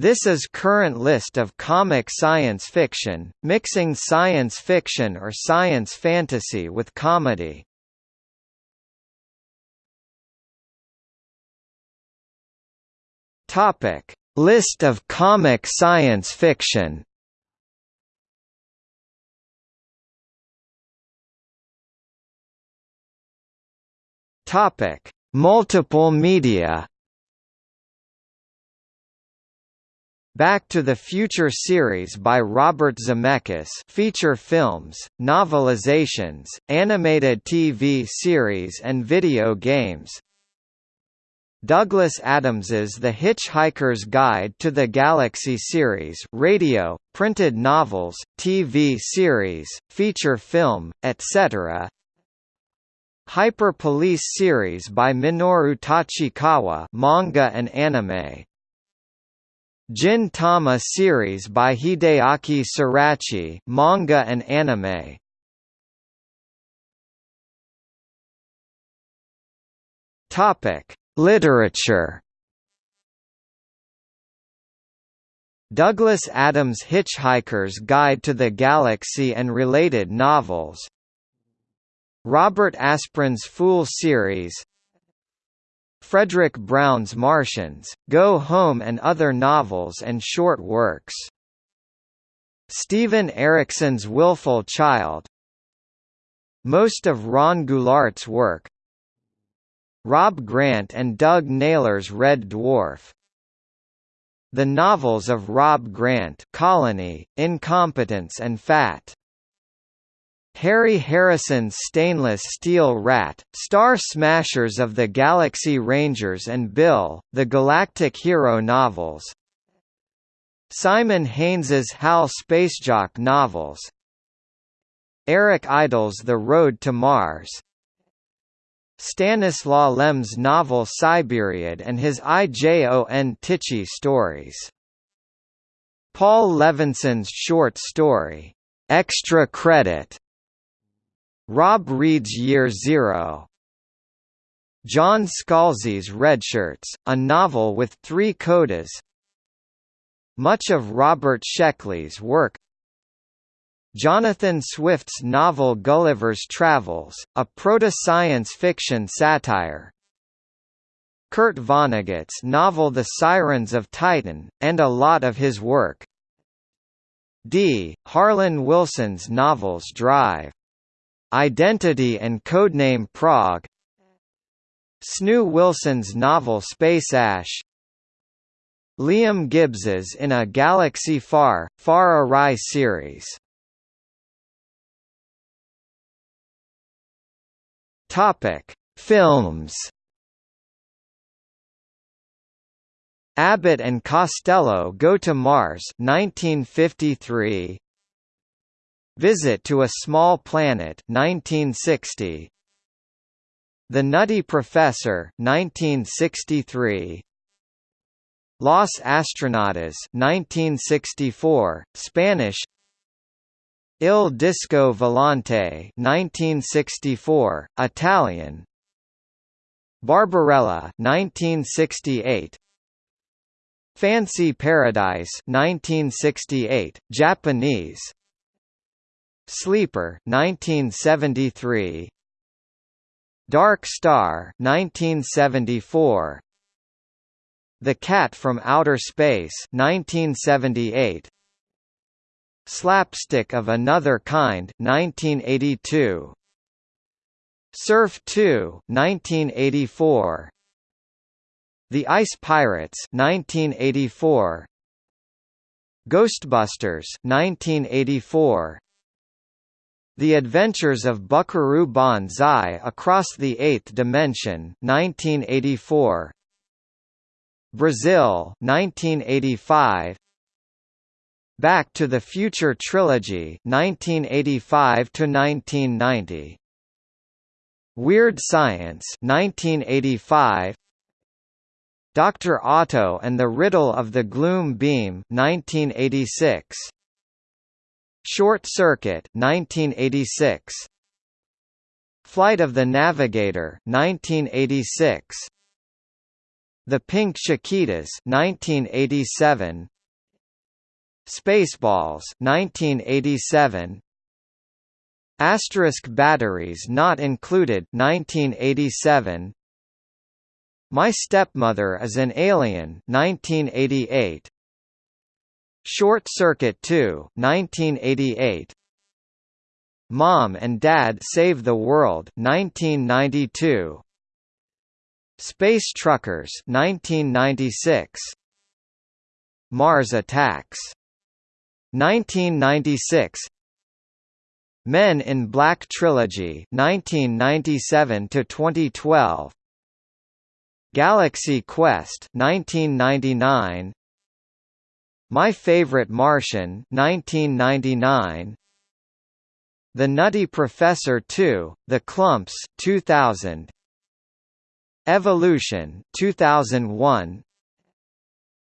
This is current list of comic science fiction, mixing science fiction or science fantasy with comedy. Topic: List of comic science fiction. Topic: Multiple media. Back to the Future series by Robert Zemeckis. Feature films, novelizations, animated TV series and video games. Douglas Adams's The Hitchhiker's Guide to the Galaxy series radio, printed novels, TV series, feature film, etc. Hyper Police series by Minoru Tachikawa manga and anime Gin Tama series by Hideaki Sorachi manga and anime. Topic Literature. Douglas Adams' Hitchhiker's Guide to the Galaxy and related novels. Robert Asprin's Phule series Fredric Brown's Martians, Go Home and other novels and short works. Steven Erikson's Willful Child. Most of Ron Goulart's work. Rob Grant and Doug Naylor's Red Dwarf. The novels of Rob Grant Colony, Incompetence and Fat Harry Harrison's Stainless Steel Rat, Star Smashers of the Galaxy Rangers and Bill, the Galactic Hero novels. Simon Haynes's HAL Spacejock novels. Eric Idle's The Road to Mars. Stanislaw Lem's novel Cyberiad and his IJON Tichy stories. Paul Levinson's short story, Extra Credit Rob Reid's Year Zero. John Scalzi's Redshirts, a novel with three codas. Much of Robert Sheckley's work. Jonathan Swift's novel Gulliver's Travels, a proto-science fiction satire. Kurt Vonnegut's novel The Sirens of Titan, and a lot of his work. D. Harlan Wilson's novels Drive Identity and Codename Prague Snoo Wilson's novel Spaceache Liam Gibbs's In a Galaxy Far, Far Awry series Topic: Films. Abbott and Costello Go to Mars 1953 Visit to a Small Planet 1960 The Nutty Professor 1963 Los Astronautas 1964 Spanish. Il Disco Volante 1964 Italian. Barbarella 1968 Fancy Paradise 1968 Japanese Sleeper 1973 Dark Star 1974 The Cat from Outer Space 1978 Slapstick of Another Kind 1982 Surf 2 1984 The Ice Pirates 1984 Ghostbusters 1984 the Adventures of Buckaroo Banzai Across the Eighth Dimension 1984 Brazil 1985 Back to the Future Trilogy 1985 to 1990 Weird Science 1985 Dr. Otto and the Riddle of the Gloom Beam 1986 Short Circuit 1986 Flight of the Navigator 1986 The Pink Chiquitas 1987 Spaceballs 1987 Asterisk batteries not included 1987 My Stepmother is an Alien 1988 Short Circuit 2 1988 Mom and Dad Save the World 1992 Space Truckers 1996 Mars Attacks 1996 Men in Black Trilogy 1997 to 2012 Galaxy Quest 1999 My Favorite Martian 1999 The Nutty Professor 2 The Klumps 2000 Evolution 2001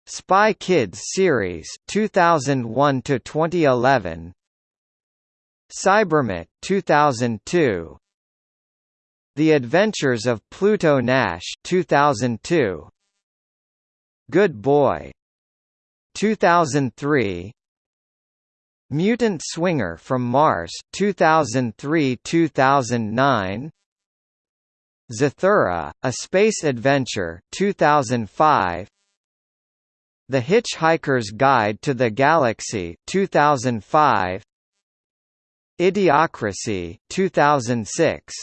Spy Kids series 2001 to 2011 Cybermutt 2002 The Adventures of Pluto Nash 2002 Good Boy 2003 Mutant Swinger from Mars 2003-2009 Zathura, A Space Adventure 2005 The Hitchhiker's Guide to the Galaxy 2005 Idiocracy 2006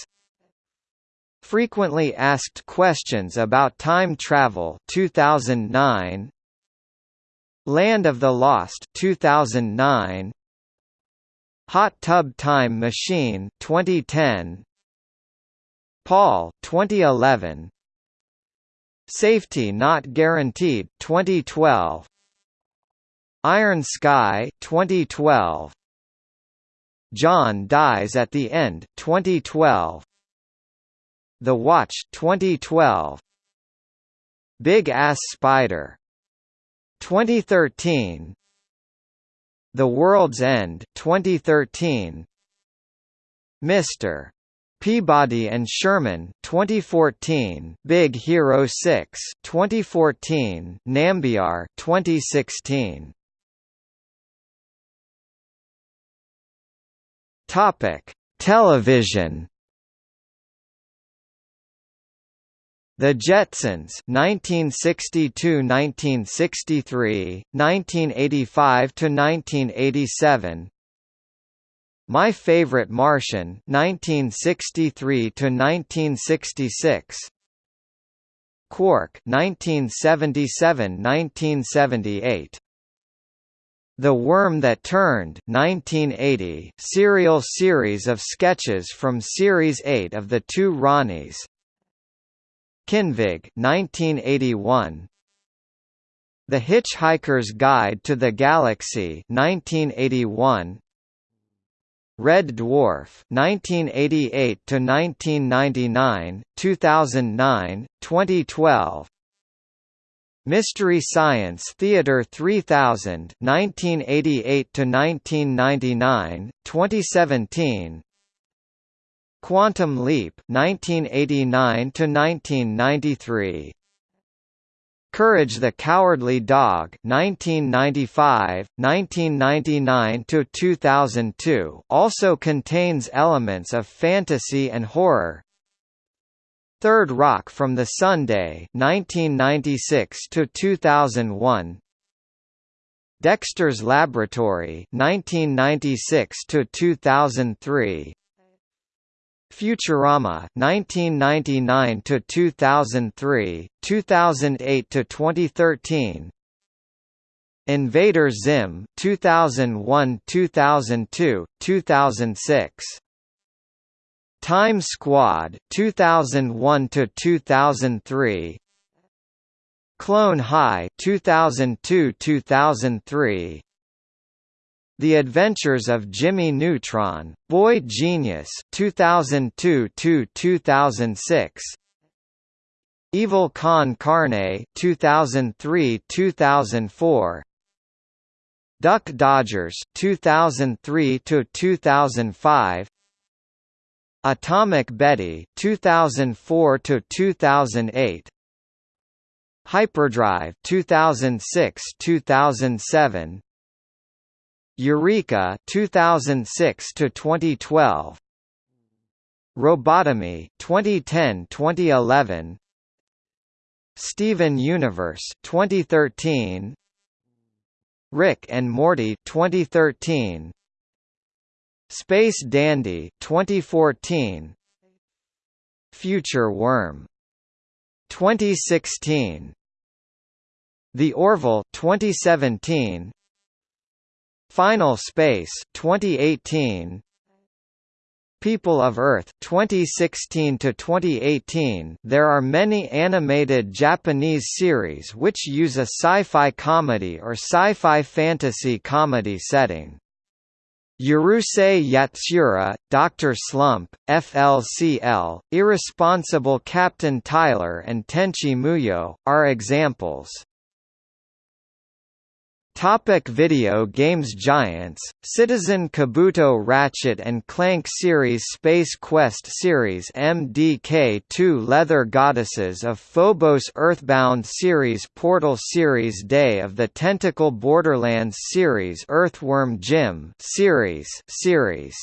Frequently asked questions about time travel 2009 Land of the Lost 2009 Hot Tub Time Machine 2010 Paul 2011 Safety Not Guaranteed 2012 Iron Sky 2012 John Dies at the End 2012 The Watch 2012 Big Ass Spider 2013 The World's End 2013 Mr. Peabody and Sherman 2014 Big Hero 6 2014 Nambiar 2016 Topic: Television. The Jetsons 1962-1963, 1985-1987. My Favorite Martian 1963-1966. Quark 1977-1978. The Worm That Turned 1980 serial series of sketches from Series 8 of The Two Ronnies Kinvig 1981 The Hitchhiker's Guide to the Galaxy 1981 Red Dwarf 1988 to 1999 2009 2012 Mystery Science Theater 3000 1988 to 1999 2017 Quantum Leap 1989 to 1993 Courage the Cowardly Dog 1995 1999 to 2002 also contains elements of fantasy and horror. Third Rock from the Sunday 1996 to 2001 Dexter's Laboratory 1996 to 2003 Futurama 1999 to 2003 2008 to 2013 Invader Zim 2001 2002 2006 Time Squad 2001 to 2003 Clone High 2002-2003 The Adventures of Jimmy Neutron Boy Genius 2002-2006 Evil Con Carne 2003-2004 Duck Dodgers 2003 to 2005 Atomic Betty 2004 to 2008 Hyperdrive 2006-2007 Eureka 2006 to 2012 Robotomy 2010-2011 Steven Universe 2013 Rick and Morty 2013 Space Dandy 2014 Future Worm 2016 The Orville 2017 Final Space 2018 People of Earth 2016 to 2018 There are many animated Japanese series which use a sci-fi comedy or sci-fi fantasy comedy setting. Urusei Yatsura, Dr. Slump, FLCL, Irresponsible Captain Tyler and Tenchi Muyo, are examples. Topic video games Giants, Citizen Kabuto Ratchet and Clank series Space Quest series MDK2 Leather Goddesses of Phobos Earthbound series Portal series Day of the Tentacle Borderlands series Earthworm Jim series series.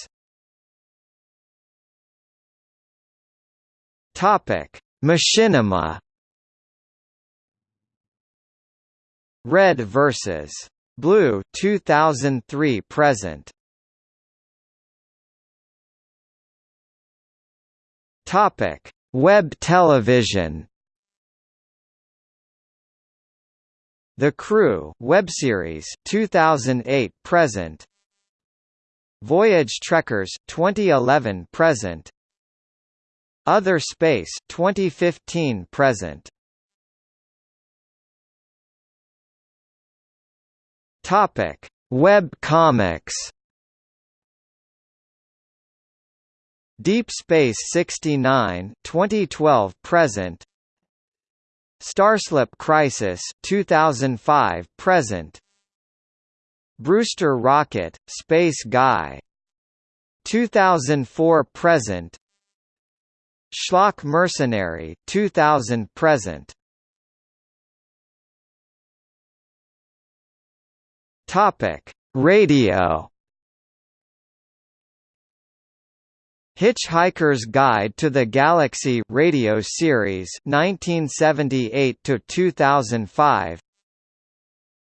Topic Machinima Red vs. Blue 2003 present. Topic: Web television. The Crew web series 2008 present. Voyage Trekkers 2011 present. Other Space 2015 present. Topic: Web comics. Deep Space 69 2012 present. Starslip Crisis 2005 present. Brewster Rocket Space Guy. 2004 present. Schlock Mercenary 2000 present Topic: Radio. Hitchhiker's Guide to the Galaxy radio series 1978 to 2005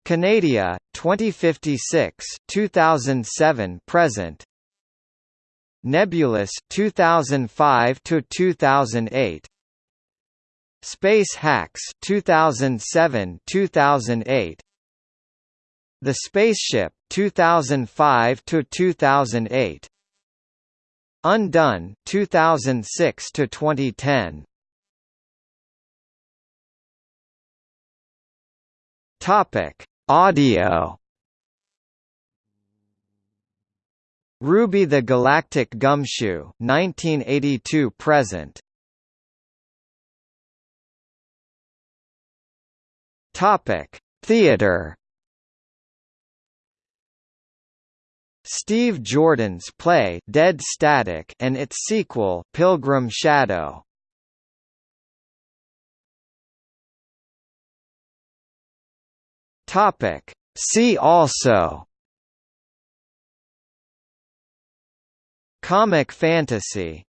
Canadia 2056 2007 present. Nebulous 2005 to 2008 Space Hacks 2007 2008 the Spaceship 2005 to 2008 Undone 2006 to 2010 Topic Audio. Ruby the Galactic Gumshoe 1982 present. Topic Theater Steve Jordan's play Dead Static and its sequel Pilgrim Shadow. Topic. See also. Comic fantasy